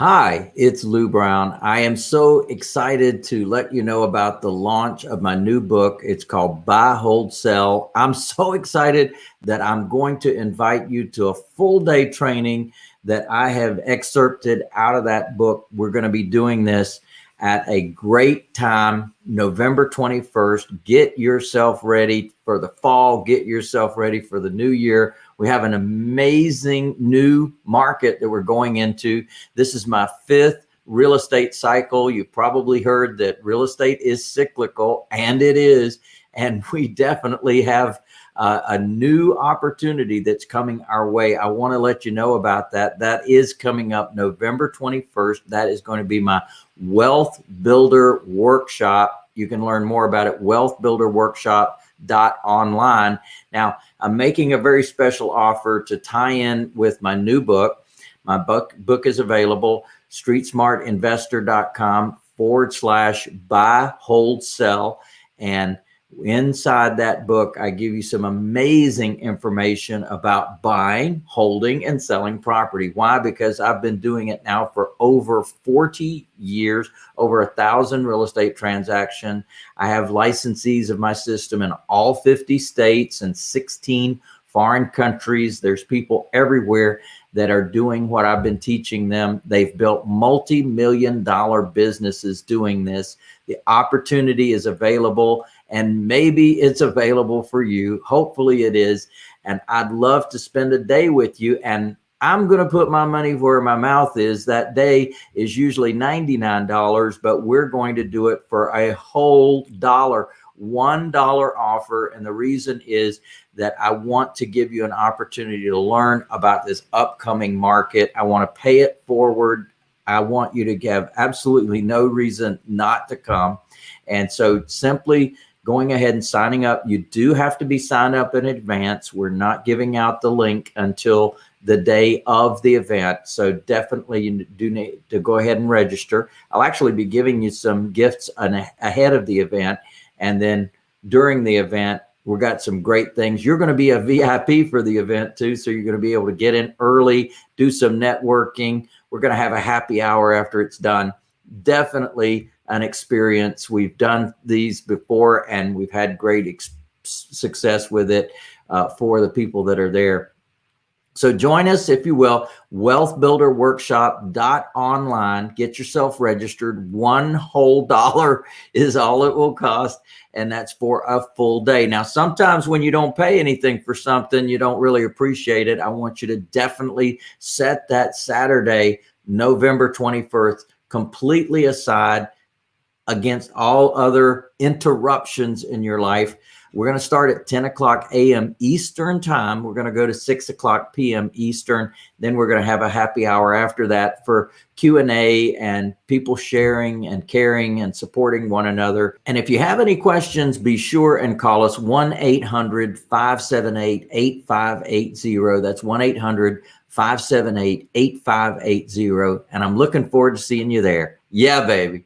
Hi, it's Lou Brown. I am so excited to let you know about the launch of my new book. It's called Buy, Hold, Sell. I'm so excited that I'm going to invite you to a full day training that I have excerpted out of that book. We're going to be doing this at a great time, November 21st. Get yourself ready for the fall. Get yourself ready for the new year. We have an amazing new market that we're going into. This is my fifth real estate cycle. You've probably heard that real estate is cyclical and it is. And we definitely have uh, a new opportunity that's coming our way. I want to let you know about that. That is coming up November 21st. That is going to be my Wealth Builder Workshop. You can learn more about it, Wealth Builder Workshop dot online. Now, I'm making a very special offer to tie in with my new book. My book book is available, streetsmartinvestor.com forward slash buy, hold, sell. And Inside that book, I give you some amazing information about buying, holding, and selling property. Why? Because I've been doing it now for over 40 years, over a thousand real estate transactions. I have licensees of my system in all 50 states and 16 foreign countries. There's people everywhere that are doing what I've been teaching them. They've built multi-million dollar businesses doing this. The opportunity is available and maybe it's available for you. Hopefully it is. And I'd love to spend a day with you. And I'm going to put my money where my mouth is. That day is usually $99, but we're going to do it for a whole dollar, $1 offer. And the reason is that I want to give you an opportunity to learn about this upcoming market. I want to pay it forward. I want you to have absolutely no reason not to come. And so simply going ahead and signing up. You do have to be signed up in advance. We're not giving out the link until the day of the event. So definitely you do need to go ahead and register. I'll actually be giving you some gifts ahead of the event. And then during the event, we've got some great things. You're going to be a VIP for the event too. So you're going to be able to get in early, do some networking. We're going to have a happy hour after it's done. Definitely an experience. We've done these before and we've had great success with it uh, for the people that are there. So join us, if you will, wealthbuilderworkshop.online. Get yourself registered. One whole dollar is all it will cost. And that's for a full day. Now, sometimes when you don't pay anything for something, you don't really appreciate it. I want you to definitely set that Saturday, November 21st, completely aside against all other interruptions in your life. We're going to start at 10 o'clock a.m. Eastern time. We're going to go to 6 o'clock p.m. Eastern. Then we're going to have a happy hour after that for Q&A and people sharing and caring and supporting one another. And if you have any questions, be sure and call us 1-800-578-8580. That's 1-800-578-8580. And I'm looking forward to seeing you there. Yeah, baby.